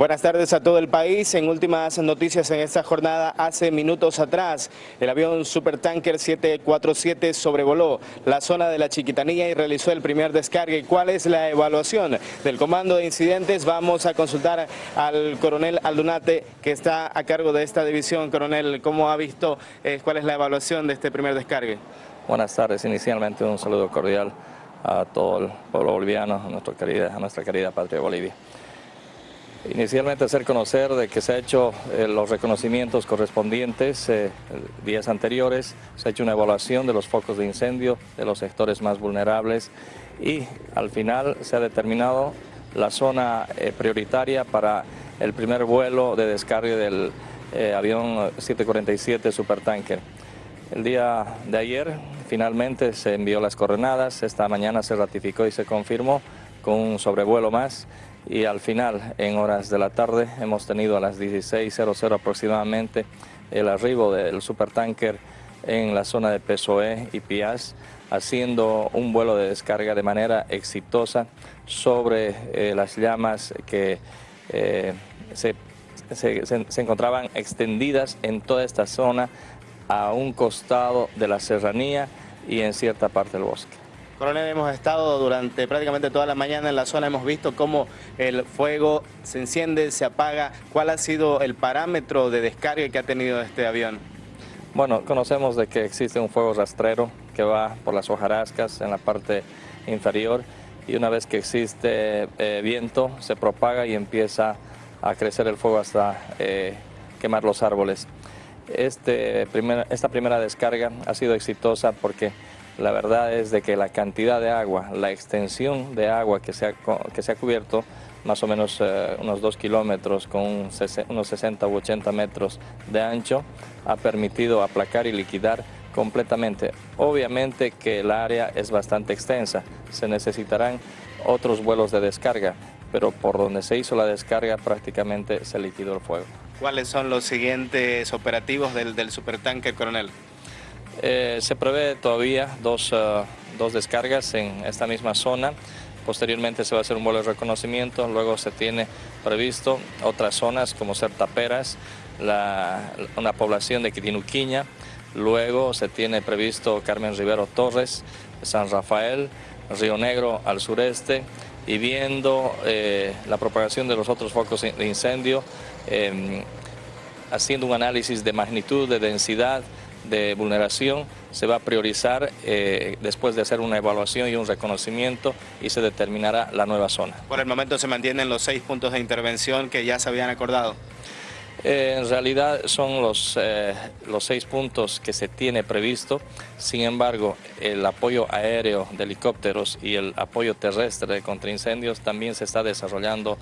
Buenas tardes a todo el país. En últimas noticias en esta jornada, hace minutos atrás, el avión Supertanker 747 sobrevoló la zona de la Chiquitanía y realizó el primer descargue. ¿Cuál es la evaluación del comando de incidentes? Vamos a consultar al coronel Aldunate, que está a cargo de esta división. Coronel, ¿cómo ha visto eh, cuál es la evaluación de este primer descargue? Buenas tardes. Inicialmente un saludo cordial a todo el pueblo boliviano, a nuestra querida, a nuestra querida patria Bolivia. Inicialmente hacer conocer de que se ha hecho eh, los reconocimientos correspondientes eh, días anteriores, se ha hecho una evaluación de los focos de incendio de los sectores más vulnerables y al final se ha determinado la zona eh, prioritaria para el primer vuelo de descargue del avión 747 Supertanker. El día de ayer finalmente se envió las coordenadas, esta mañana se ratificó y se confirmó con un sobrevuelo más y al final, en horas de la tarde, hemos tenido a las 16.00 aproximadamente el arribo del supertanker en la zona de Pesoe y Piaz, haciendo un vuelo de descarga de manera exitosa sobre eh, las llamas que eh, se, se encontraban extendidas en toda esta zona a un costado de la serranía y en cierta parte del bosque. Coronel, hemos estado durante prácticamente toda la mañana en la zona, hemos visto cómo el fuego se enciende, se apaga. ¿Cuál ha sido el parámetro de descarga que ha tenido este avión? Bueno, conocemos de que existe un fuego rastrero que va por las hojarascas en la parte inferior y una vez que existe eh, viento se propaga y empieza a crecer el fuego hasta eh, quemar los árboles. Este esta primera descarga ha sido exitosa porque la verdad es de que la cantidad de agua, la extensión de agua que se ha, que se ha cubierto, más o menos eh, unos 2 kilómetros con unos 60 u 80 metros de ancho, ha permitido aplacar y liquidar completamente. Obviamente que el área es bastante extensa, se necesitarán otros vuelos de descarga, pero por donde se hizo la descarga prácticamente se liquidó el fuego. ¿Cuáles son los siguientes operativos del, del supertanque, coronel? Eh, se prevé todavía dos, eh, dos, descargas en esta misma zona. Posteriormente se va a hacer un vuelo de reconocimiento, luego se tiene previsto otras zonas como ser Taperas, la, una población de Quitinuquiña, luego se tiene previsto Carmen Rivero Torres, San Rafael, Río Negro al sureste. Y viendo eh, la propagación de los otros focos de incendio, em, haciendo un análisis de magnitud, de densidad, de vulneración se va a priorizar eh, después de hacer una evaluación y un reconocimiento y se determinará la nueva zona. Por el momento se mantienen los seis puntos de intervención que ya se habían acordado. Eh, en realidad son los, eh, los seis puntos que se tiene previsto, sin embargo el apoyo aéreo de helicópteros y el apoyo terrestre contra incendios también se está desarrollando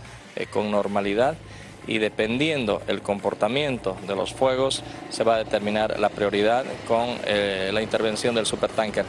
con normalidad y dependiendo el comportamiento de los fuegos se va a determinar la prioridad con eh, la intervención del supertanker.